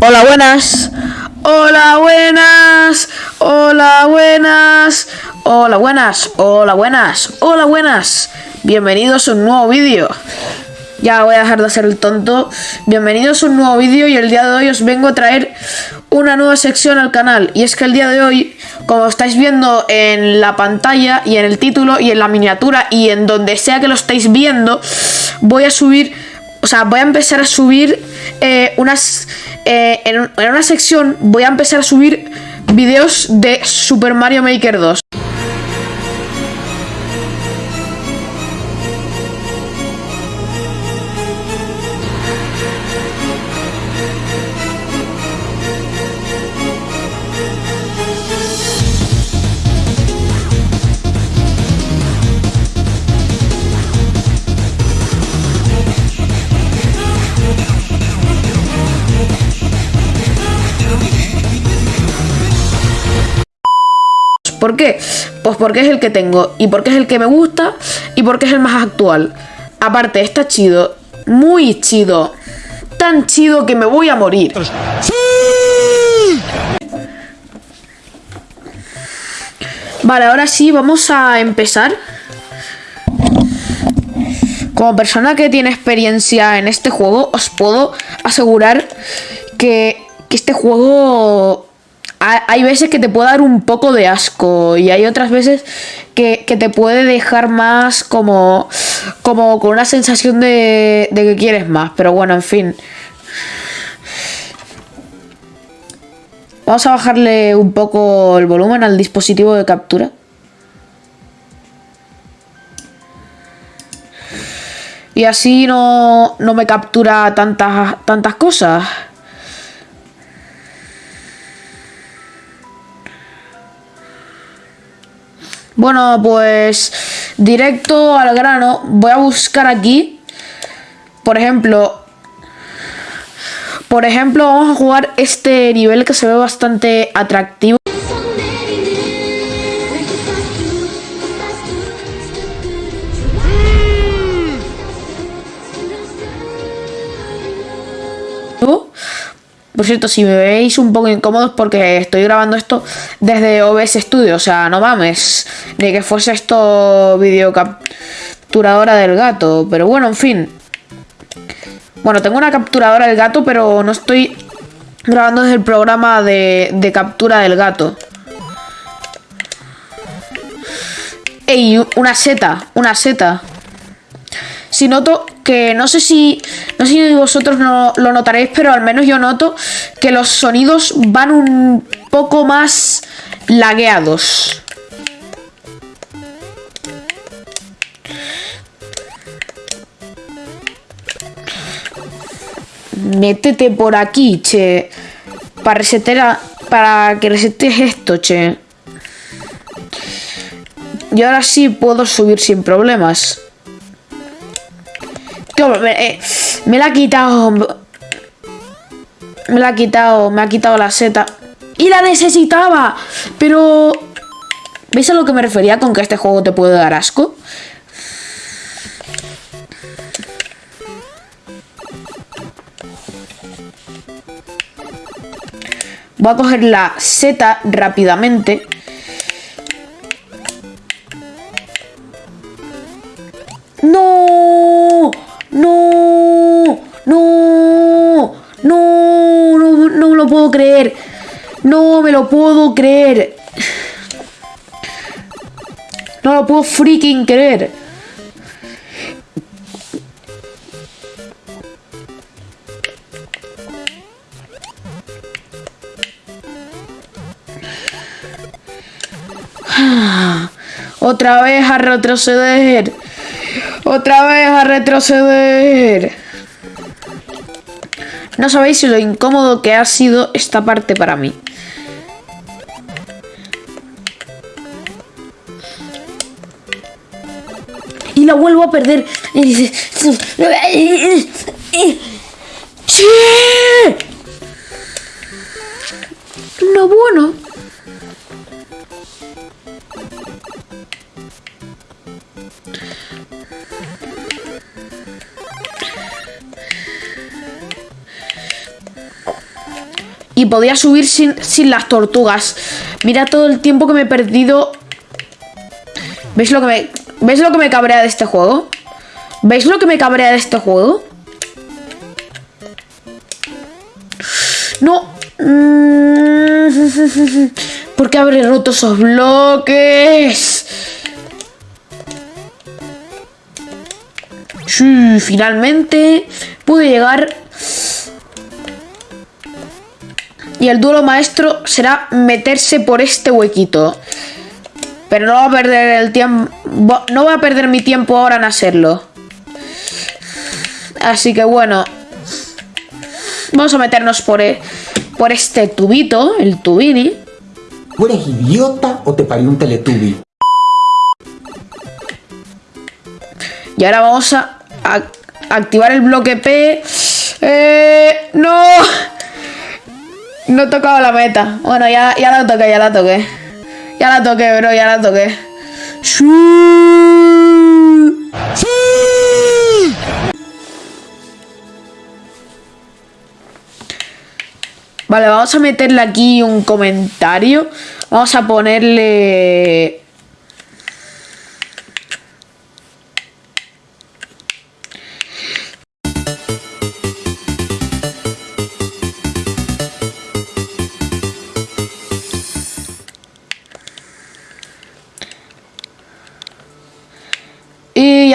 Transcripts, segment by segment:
Hola, buenas. Hola, buenas. Hola, buenas. Hola, buenas. Hola, buenas. Hola, buenas. Bienvenidos a un nuevo vídeo. Ya voy a dejar de hacer el tonto. Bienvenidos a un nuevo vídeo y el día de hoy os vengo a traer una nueva sección al canal. Y es que el día de hoy, como estáis viendo en la pantalla y en el título y en la miniatura y en donde sea que lo estáis viendo, voy a subir, sea, voy a empezar a subir eh, unas... Eh, en, en una sección voy a empezar a subir vídeos de Super Mario Maker 2. Qué? Pues porque es el que tengo y porque es el que me gusta y porque es el más actual. Aparte, está chido, muy chido. Tan chido que me voy a morir. Vale, ahora sí, vamos a empezar. Como persona que tiene experiencia en este juego, os puedo asegurar que, que este juego hay veces que te puede dar un poco de asco y hay otras veces que, te puede dejar más como, como con una sensación de, de que quieres más. Pero bueno, en fin. Vamos a bajarle un poco el volumen al dispositivo de captura. Y así no, no me captura tantas, tantas cosas. Bueno, pues directo al grano. Voy a buscar aquí. Por ejemplo. Por ejemplo, vamos a jugar este nivel que se ve bastante atractivo. Por cierto, si me veis un poco incómodos porque estoy grabando esto desde OBS Studio, o sea, no mames, ni que fuese esto video capturadora del gato, pero bueno, en fin. Bueno, tengo una capturadora del gato, pero no estoy grabando desde el programa de, de captura del gato. Ey, una seta, una seta. Si noto que no sé si no sé si vosotros no lo notaréis, pero al menos yo noto que los sonidos van un poco más lagueados. Métete por aquí, che. Para resetar, para que resetes esto, che. Y ahora sí puedo subir sin problemas. Eh, me, la ha quitado. Me la ha quitado, me ha quitado la seta. ¡Y la necesitaba! Pero... ¿Veis a lo que me refería con que este juego te puede dar asco? Voy a coger la seta rápidamente. ¡No! Puedo creer. No me lo puedo creer. No lo puedo freaking creer. Otra vez a retroceder. Otra vez a retroceder. No sabéis lo incómodo que ha sido esta parte para mí. Y la vuelvo a perder. No bueno. Y podía subir sin, sin las tortugas. Mira todo el tiempo que me he perdido. ¿Veis lo que me, ¿Veis lo que me cabrea de este juego? ¿Veis lo que me cabrea de este juego? No. ¿Por qué habré roto esos bloques? Sí, finalmente pude llegar. Y el duelo maestro será meterse por este huequito. Pero no voy a perder el tiempo. No voy a perder mi tiempo ahora en hacerlo. Así que bueno. Vamos a meternos por, e, por este tubito, el tubini. ¿Tú eres idiota o te parió un teletubi? Y ahora vamos a, activar el bloque P. Eh, ¡No! No he tocado la meta. Bueno, ya, ya la toqué, ya la toqué. Ya la toqué, bro, ya la toqué. ¡Sí! Vale, vamos a meterle aquí un comentario. Vamos a ponerle...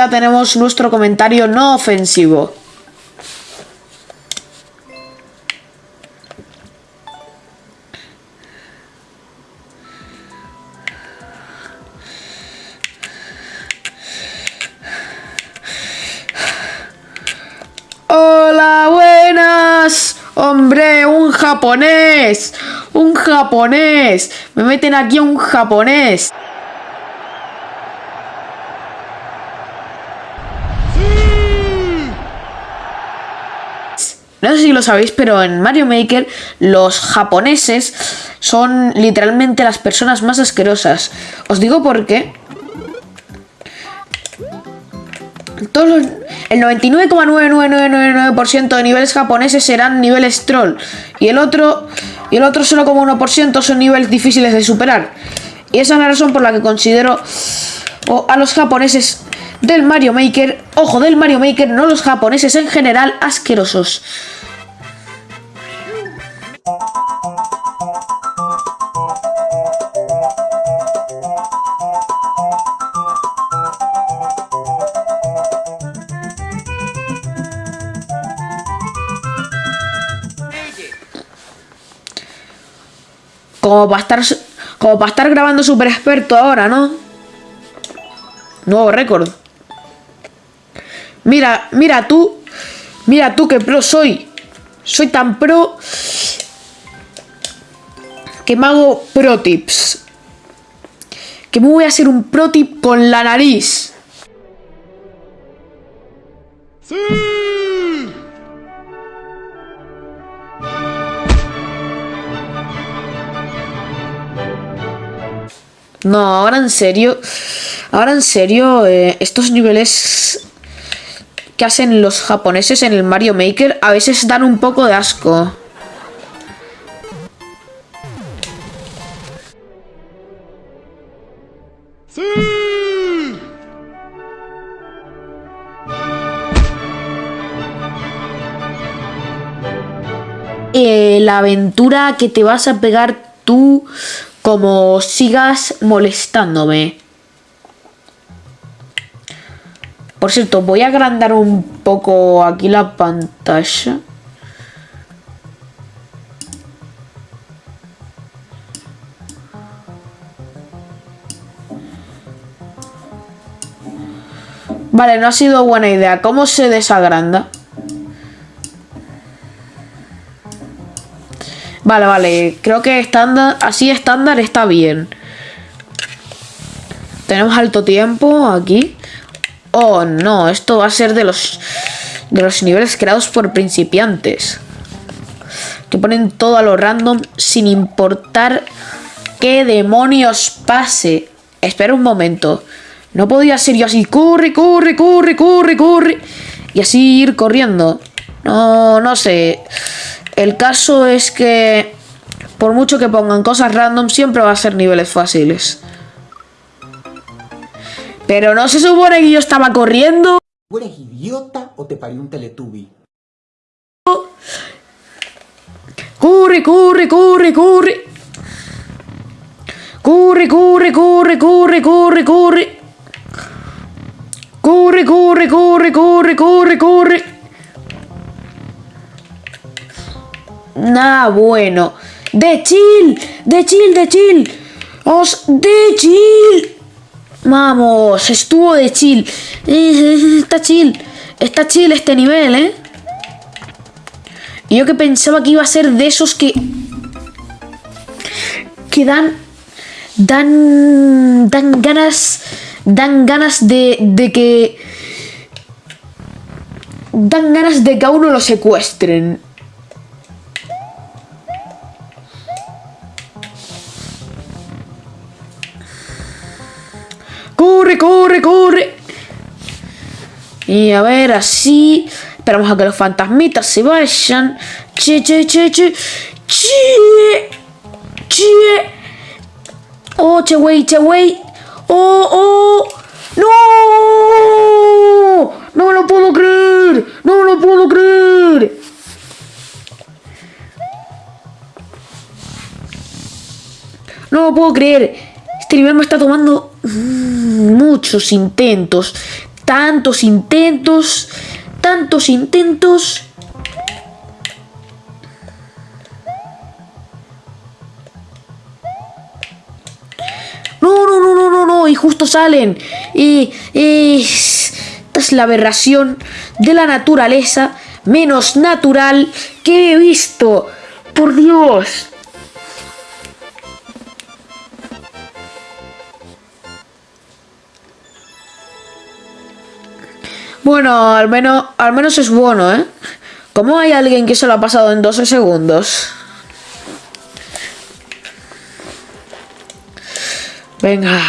tenemos nuestro comentario no ofensivo. Hola, buenas. Hombre, un japonés. Un japonés. Me meten aquí a un japonés. Lo sabéis, pero en Mario Maker los japoneses son literalmente las personas más asquerosas. Os digo por qué. Todos el 99,99999% de niveles japoneses serán niveles troll. Y el otro, y el otro 0,1% son niveles difíciles de superar. Y esa es la razón por la que considero a los japoneses del Mario Maker, ojo, del Mario Maker, no los japoneses en general, asquerosos. Como para estar, como estar grabando super experto ahora, ¿no? Nuevo récord. Mira, mira tú. Mira tú qué pro soy. Soy tan pro que me hago pro tips. Que me voy a hacer un pro tip con la nariz. ¡Sí! No, ahora en serio. Ahora en serio, eh, estos niveles que hacen los japoneses en el Mario Maker a veces dan un poco de asco. Eh, la aventura que te vas a pegar tú como sigas molestándome. Por cierto, voy a agrandar un poco aquí la pantalla. Vale, no ha sido buena idea. ¿Cómo se desagranda? Vale, vale. Creo que estándar, así estándar está bien. Tenemos alto tiempo aquí. Oh, no. Esto va a ser de los, de los niveles creados por principiantes. Que ponen todo a lo random sin importar qué demonios pase. Espera un momento. No podía ser yo así. Corre, corre, corre, corre, corre. Y así ir corriendo. No, no sé. El caso es que por mucho que pongan cosas random, siempre va a ser niveles fáciles. Pero no se supone que yo estaba corriendo. ¿Tú eres idiota o te parió un teletubi? Corre, corre, corre, corre. Corre, corre, corre, corre, corre, corre. Corre, corre, corre, corre, corre, corre. Nah, bueno. De chill, de chill, de chill. Os de chill. Vamos, estuvo de chill. Está chill. Está chill este nivel, ¿eh? Yo que pensaba que iba a ser de esos que... Que dan... Dan... Dan ganas... Dan ganas de... De que... Dan ganas de que a uno lo secuestren. Y a ver, así. Esperamos a que los fantasmitas se vayan. Che, che, che, che. Che. Che. Oh, che, wey, che, wey. Oh, oh. No. No me lo puedo creer. No me lo puedo creer. No lo puedo creer. Este nivel me está tomando mm, muchos intentos. Tantos intentos. Tantos intentos. No, no, no, no, no, no. Y justo salen. Y, esta es la aberración de la naturaleza menos natural que he visto. Por Dios. Bueno, al menos, al menos es bueno, ¿eh? ¿Cómo hay alguien que se lo ha pasado en 12 segundos? Venga,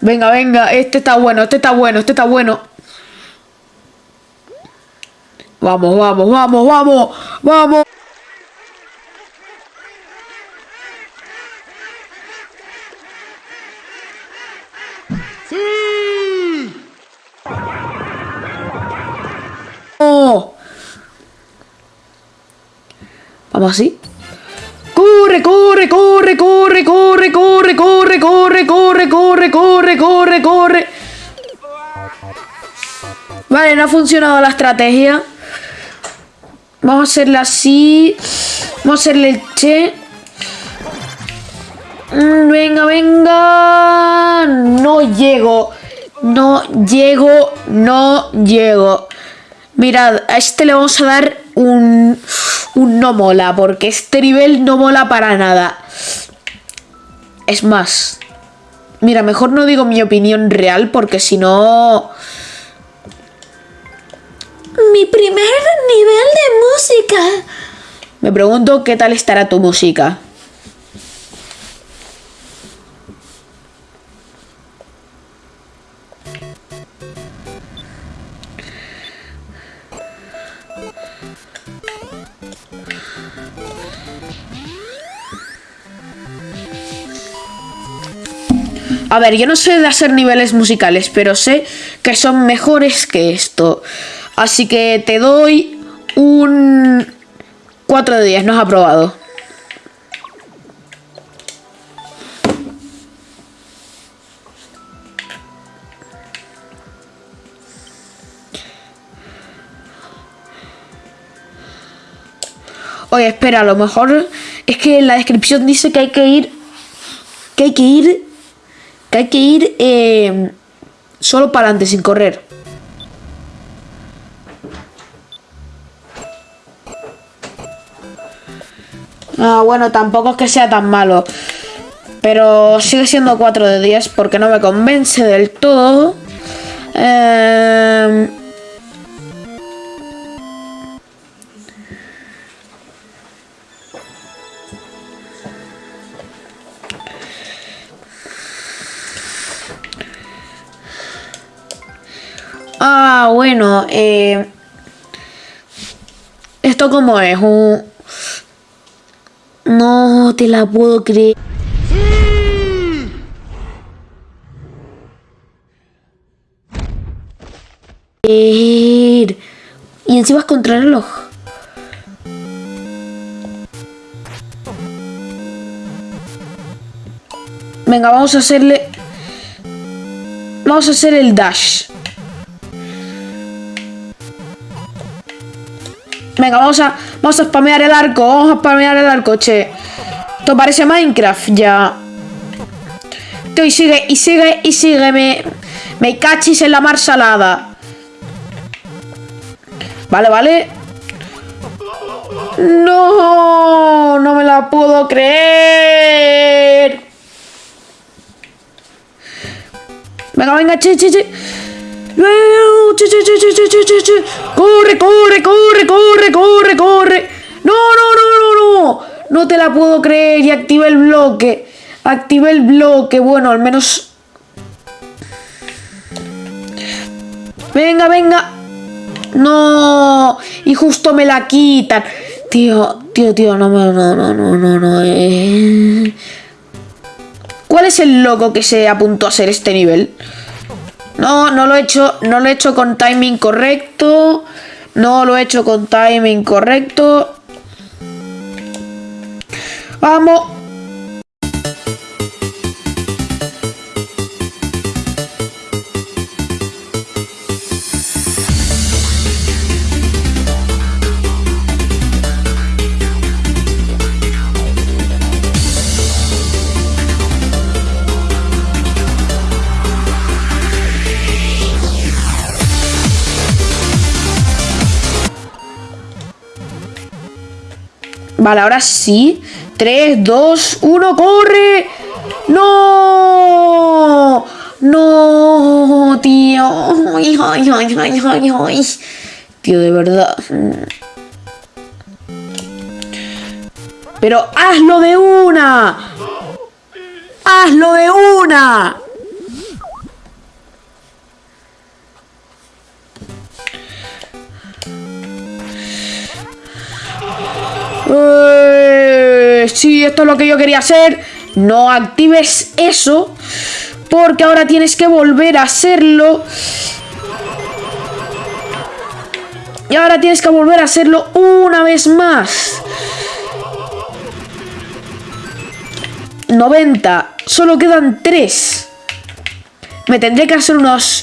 venga, venga, este está bueno, este está bueno, este está bueno. Vamos, vamos, vamos, vamos, vamos. ¡Oh! Vamos así. Corre, corre, corre, corre, corre, corre, corre, corre, corre, corre, corre, corre, corre. Vale, no ha funcionado la estrategia. Vamos a hacerla así. Vamos a hacerle el che. Mm, Venga, venga. No llego. No llego. No llego. Mirad, a este le vamos a dar un, un no mola, porque este nivel no mola para nada. Es más, mira, mejor no digo mi opinión real, porque si no... Mi primer nivel de música. Me pregunto qué tal estará tu música. A ver, yo no sé de hacer niveles musicales, pero sé que son mejores que esto. Así que te doy un 4 de 10, no has aprobado. Oye, espera, a lo mejor es que en la descripción dice que hay que ir. Que hay que ir. Hay que ir eh, solo para adelante, sin correr. Ah, bueno, tampoco es que sea tan malo. Pero sigue siendo 4 de 10 porque no me convence del todo. Eh... Ah, bueno, eh, esto como es un, No te la puedo creer. Y encima es contra el reloj. Venga, vamos a hacerle... Vamos a hacer el dash. Venga, vamos a, vamos a spamear el arco. Vamos a spamear el arco, che. Esto parece Minecraft ya. Tío, y sigue, y sigue, y sigue. Me, me cachis en la mar salada. Vale, vale. No, no me la puedo creer. Venga, venga, che, che, che. Corre, corre, corre, corre, corre, corre. No, no, no, no, no. No te la puedo creer. Y activé el bloque. Activé el bloque. Bueno, al menos... Venga, venga. No. Y justo me la quitan. Tío, tío, tío, no, no, no, no, no, no. Eh. ¿Cuál es el loco que se apuntó a ser este nivel? No, no lo he hecho, no lo he hecho con timing correcto. No lo he hecho con timing correcto. Vamos. Vale, ahora sí. 3, 2, 1, ¡corre! ¡No! ¡No, tío! ¡Ay, ay, ay, ay, ay! Tío, de verdad. Pero hazlo de una. Hazlo de una. Eh, sí, esto es lo que yo quería hacer. No actives eso. Porque ahora tienes que volver a hacerlo. Y ahora tienes que volver a hacerlo una vez más. 90. Solo quedan 3. Me tendré que hacer unos,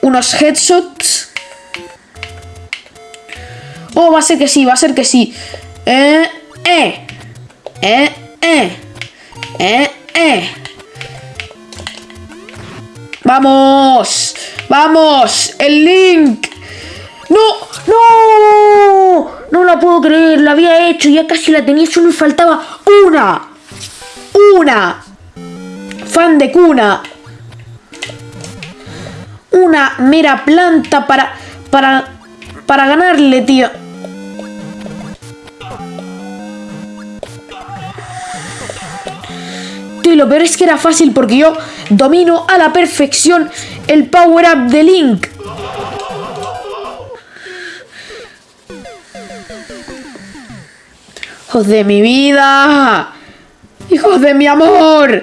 unos headshots. Oh, va a ser que sí, va a ser que sí. Eh, eh. Eh, eh. Eh, eh. Vamos. Vamos. El link. No, no. No la puedo creer. La había hecho. Ya casi la tenía. Solo me faltaba una. Una. Fan de cuna. Una mera planta para... Para... Para ganarle, tío. Y lo peor es que era fácil porque yo domino a la perfección el power up de Link. ¡Hijos de mi vida! ¡Hijos de mi amor!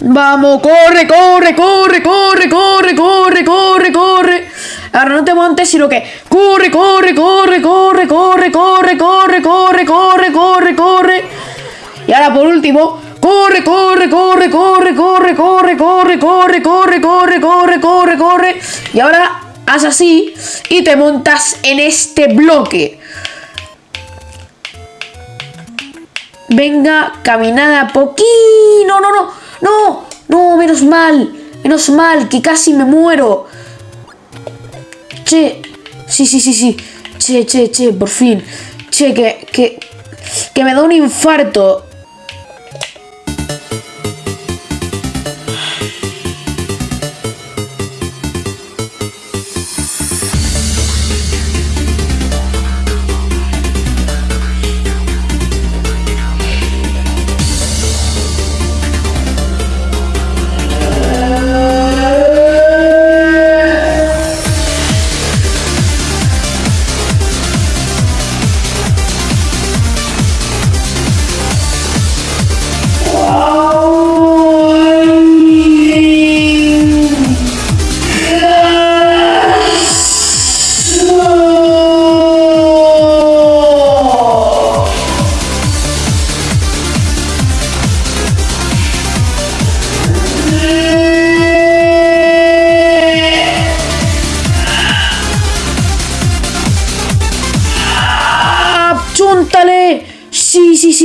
¡Vamos! ¡Corre, corre, corre, corre, corre, corre, corre, corre! Ahora no te montes, sino que corre, corre, corre, corre, corre, corre, corre, corre, corre, corre, corre. Y ahora por último, corre, corre, corre, corre, corre, corre, corre, corre, corre, corre, corre, corre, corre. Y ahora haz así y te montas en este bloque. Venga, caminada poquito. No, no, no, no, no, menos mal, menos mal, que casi me muero. Che, sí, sí, sí, sí. Che, che, che, por fin. Che, que, que, que me da un infarto.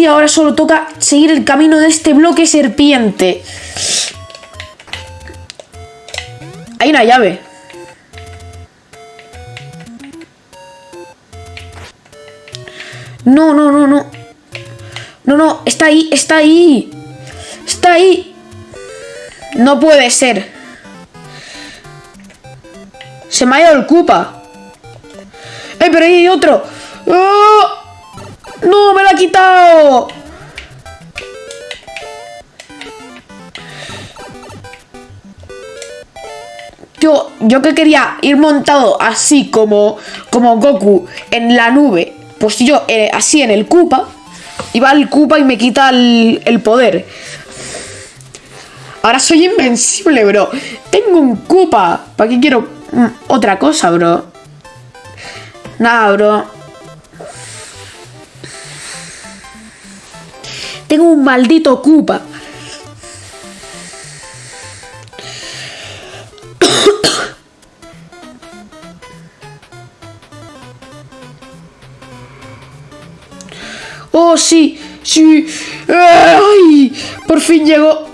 Ahora solo toca seguir el camino de este bloque serpiente. Hay una llave. No, no, no, no. No, no, está ahí, está ahí. Está ahí. No puede ser. Se me ha ido el Koopa. ¡Eh, pero ahí hay otro! ¡Oh! ¡No, me lo ha quitado! Yo, yo que quería ir montado así como, como Goku en la nube, pues yo eh, así en el Koopa, y va el Koopa y me quita el, el poder. Ahora soy invencible, bro. Tengo un Koopa. ¿Para qué quiero mm, otra cosa, bro? Nada, bro. Tengo un maldito Koopa. Oh, sí, sí. ¡Ay! Por fin llegó.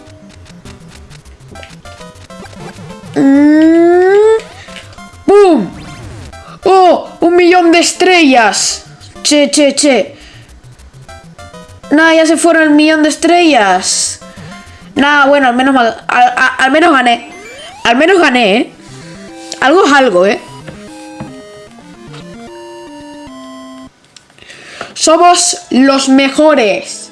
Mm. ¡Bum! ¡Oh! ¡Un millón de estrellas! Che, che, che. Nada, ya se fueron el millón de estrellas. Nada, bueno, al menos, al, al menos gané. Al menos gané, ¿eh? Algo es algo, ¿eh? Somos los mejores.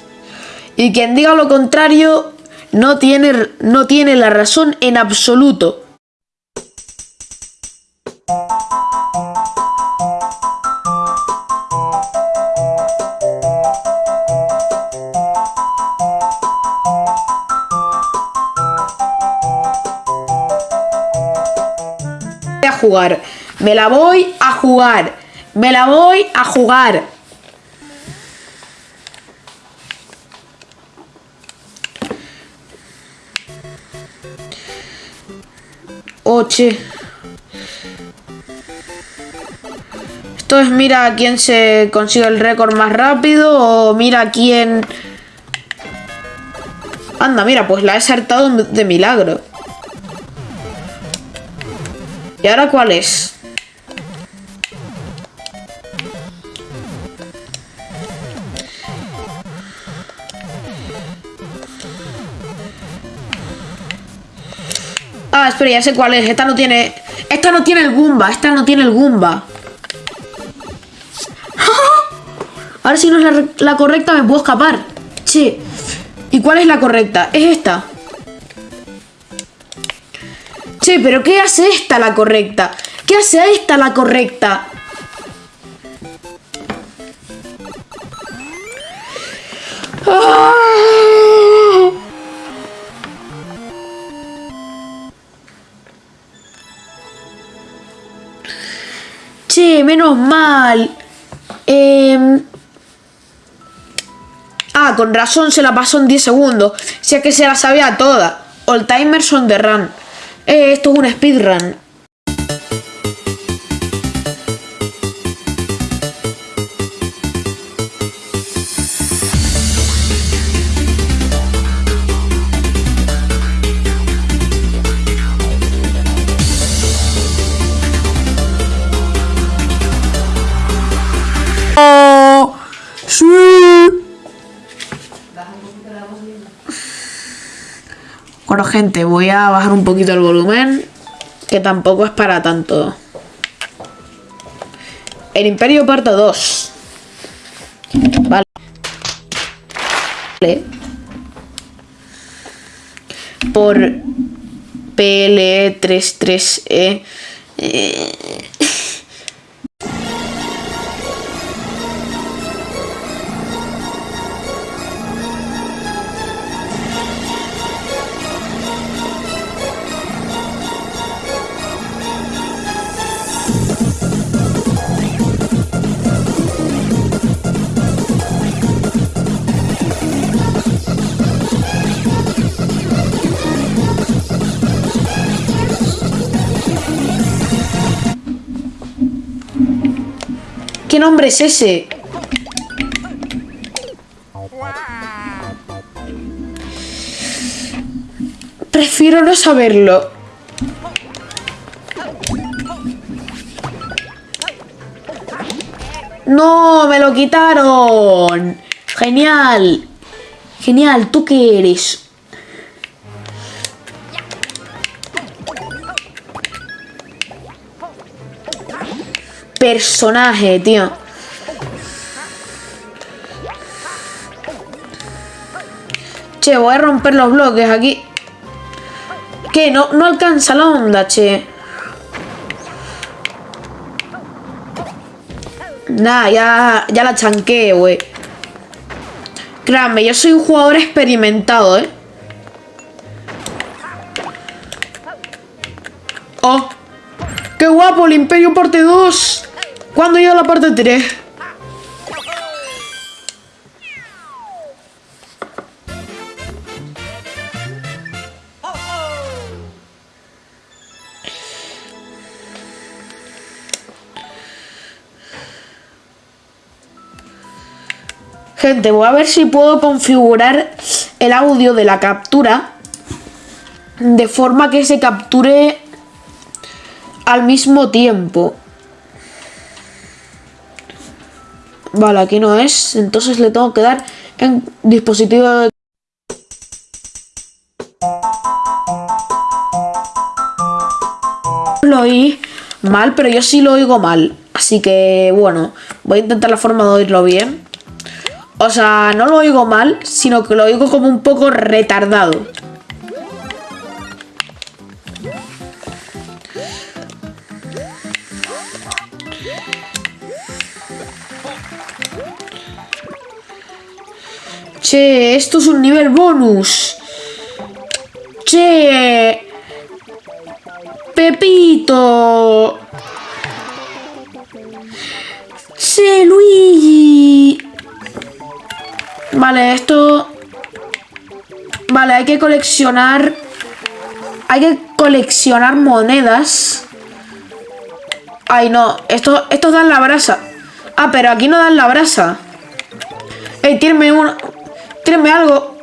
Y quien diga lo contrario no tiene, no tiene la razón en absoluto. Jugar. Me la voy a jugar. Me la voy a jugar. Oche. Esto es mira quién se consigue el récord más rápido o mira quién... Anda, mira, pues la he saltado de milagro. ¿Y ahora cuál es? Ah, espera, ya sé cuál es. Esta no tiene... Esta no tiene el Goomba. Esta no tiene el Goomba. Ahora si no es la, re- la correcta me puedo escapar. Che. ¿Y cuál es la correcta? Es esta. Che, pero ¿qué hace esta la correcta? ¿Qué hace esta la correcta? ¡Ah! Che, menos mal. Em, Ah, con razón se la pasó en 10 segundos. Si es que se la sabía toda. All timers on the run. Eh, esto es un speedrun. Gente, voy a bajar un poquito el volumen, que tampoco es para tanto. El Imperio parte 2. Vale. Por PLE33E. Eh, nombre es ese? Prefiero no saberlo. ¡No! ¡Me lo quitaron! ¡Genial! Genial, ¿tú qué eres? Personaje, tío. Che, voy a romper los bloques aquí. ¿Qué? No, no alcanza la onda, che. Nah, ya, ya la chanqué, güey. Créanme, yo soy un jugador experimentado, ¿eh? ¡Oh! ¡Qué guapo! El Imperio parte 2. ¿Cuándo llega la parte 3? Gente, voy a ver si puedo configurar el audio de la captura de forma que se capture al mismo tiempo. Aquí no es, entonces le tengo que dar en dispositivo de... Lo oí mal, pero yo sí lo oigo mal. Así que, bueno, voy a intentar la forma de oírlo bien. O sea, no lo oigo mal, sino que lo oigo como un poco retardado. Che, esto es un nivel bonus. Che. Pepito. Che, Luigi. Vale, esto... Vale, hay que coleccionar... Hay que coleccionar monedas. Ay, no. Esto, estos dan la brasa. Ah, pero aquí no dan la brasa. Ey, tírenme uno. Tírenme algo.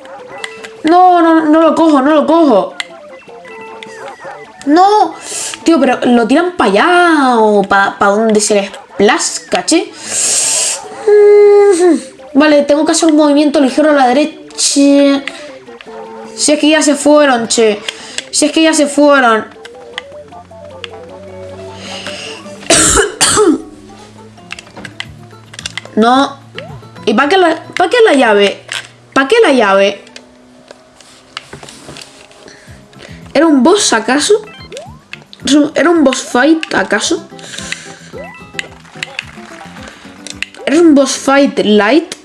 No, no, no lo cojo, no lo cojo. No. Tío, pero lo tiran para allá o para donde se les plazca, che. Mm. Vale, tengo que hacer un movimiento ligero a la derecha. Si es que ya se fueron, che. Si es que ya se fueron. no. ¿Y para qué, la, para qué la llave? ¿Para qué la llave? ¿Era un boss acaso? ¿Era un boss fight acaso? ¿Era un boss fight light?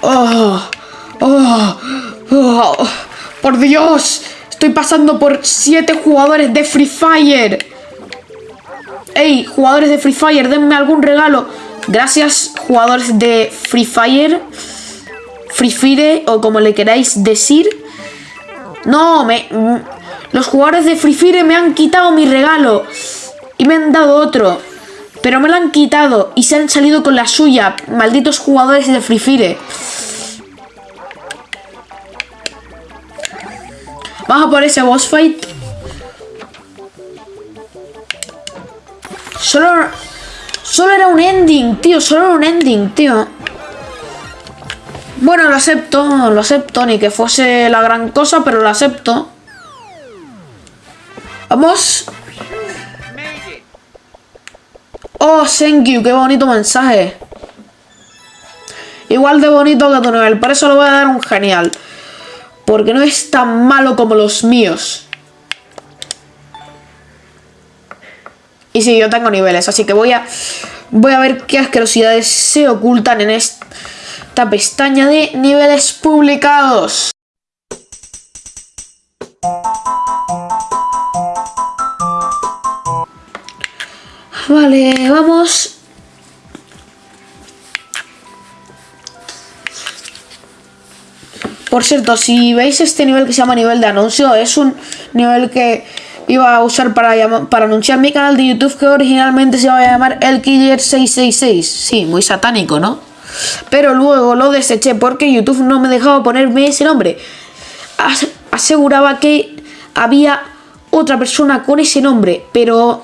Oh, oh, oh, por Dios, estoy pasando por siete jugadores de Free Fire. Ey, jugadores de Free Fire, denme algún regalo. Gracias, jugadores de Free Fire. Free Fire, o como le queráis decir. No, me... Los jugadores de Free Fire me han quitado mi regalo. Y me han dado otro. Pero me lo han quitado y se han salido con la suya. Malditos jugadores de Free Fire. Vamos a por ese boss fight. Solo... Solo era un ending, tío. Solo era un ending, tío. Bueno, lo acepto. Lo acepto. Ni que fuese la gran cosa, pero lo acepto. Vamos. Oh, thank you. Qué bonito mensaje. Igual de bonito que tu nivel. Por eso le voy a dar un genial. Porque no es tan malo como los míos. Y sí, yo tengo niveles, así que voy a, voy a ver qué asquerosidades se ocultan en esta pestaña de niveles publicados. Vale, vamos Por cierto, si veis este nivel que se llama nivel de anuncio, es un nivel que iba a usar para, para anunciar mi canal de YouTube que originalmente se iba a llamar El Killer 666. Sí, muy satánico, ¿no? Pero luego lo deseché porque YouTube no me dejaba ponerme ese nombre. As- aseguraba que había otra persona con ese nombre, pero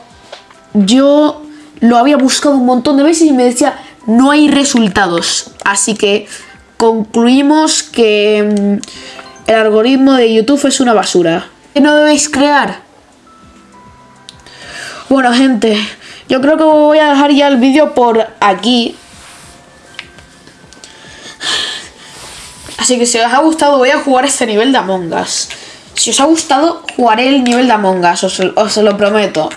yo lo había buscado un montón de veces y me decía no hay resultados. Así que concluimos que mm, el algoritmo de YouTube es una basura. ¿Qué no debéis crear? Bueno, gente, yo creo que voy a dejar ya el vídeo por aquí. Así que si os ha gustado voy a jugar este nivel de Among Us. Si os ha gustado, jugaré el nivel de Among Us, os, os lo prometo.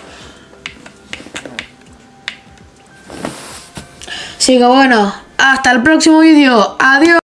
Así que bueno, hasta el próximo vídeo. Adiós.